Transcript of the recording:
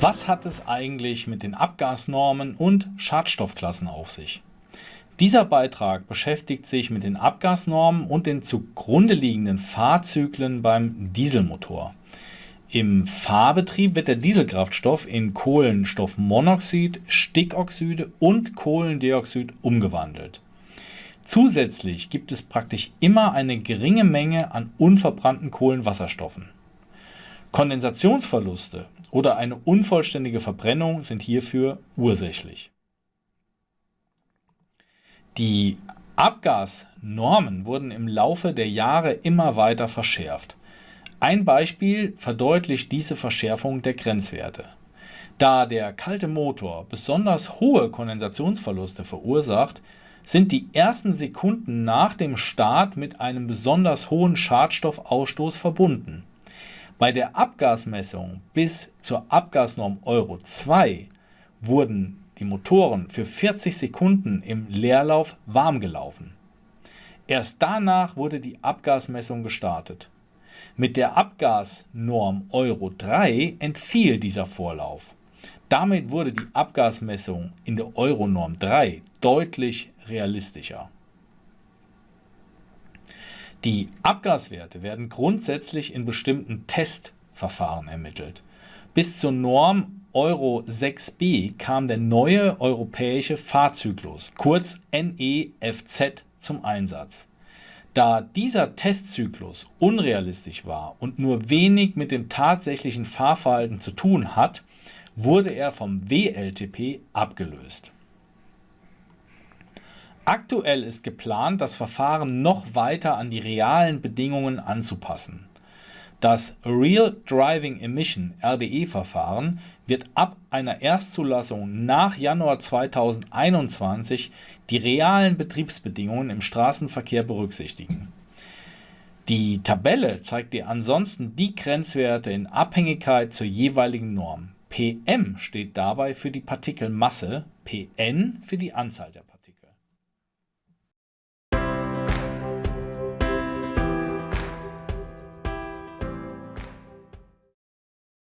Was hat es eigentlich mit den Abgasnormen und Schadstoffklassen auf sich? Dieser Beitrag beschäftigt sich mit den Abgasnormen und den zugrunde liegenden Fahrzyklen beim Dieselmotor. Im Fahrbetrieb wird der Dieselkraftstoff in Kohlenstoffmonoxid, Stickoxide und Kohlendioxid umgewandelt. Zusätzlich gibt es praktisch immer eine geringe Menge an unverbrannten Kohlenwasserstoffen. Kondensationsverluste oder eine unvollständige Verbrennung sind hierfür ursächlich. Die Abgasnormen wurden im Laufe der Jahre immer weiter verschärft. Ein Beispiel verdeutlicht diese Verschärfung der Grenzwerte. Da der kalte Motor besonders hohe Kondensationsverluste verursacht, sind die ersten Sekunden nach dem Start mit einem besonders hohen Schadstoffausstoß verbunden. Bei der Abgasmessung bis zur Abgasnorm Euro 2 wurden die Motoren für 40 Sekunden im Leerlauf warm gelaufen. Erst danach wurde die Abgasmessung gestartet. Mit der Abgasnorm Euro 3 entfiel dieser Vorlauf. Damit wurde die Abgasmessung in der Euronorm 3 deutlich realistischer. Die Abgaswerte werden grundsätzlich in bestimmten Testverfahren ermittelt. Bis zur Norm Euro 6b kam der neue europäische Fahrzyklus, kurz NEFZ, zum Einsatz. Da dieser Testzyklus unrealistisch war und nur wenig mit dem tatsächlichen Fahrverhalten zu tun hat, wurde er vom WLTP abgelöst. Aktuell ist geplant, das Verfahren noch weiter an die realen Bedingungen anzupassen. Das Real Driving Emission RDE-Verfahren wird ab einer Erstzulassung nach Januar 2021 die realen Betriebsbedingungen im Straßenverkehr berücksichtigen. Die Tabelle zeigt dir ansonsten die Grenzwerte in Abhängigkeit zur jeweiligen Norm. PM steht dabei für die Partikelmasse, PN für die Anzahl der Partikel.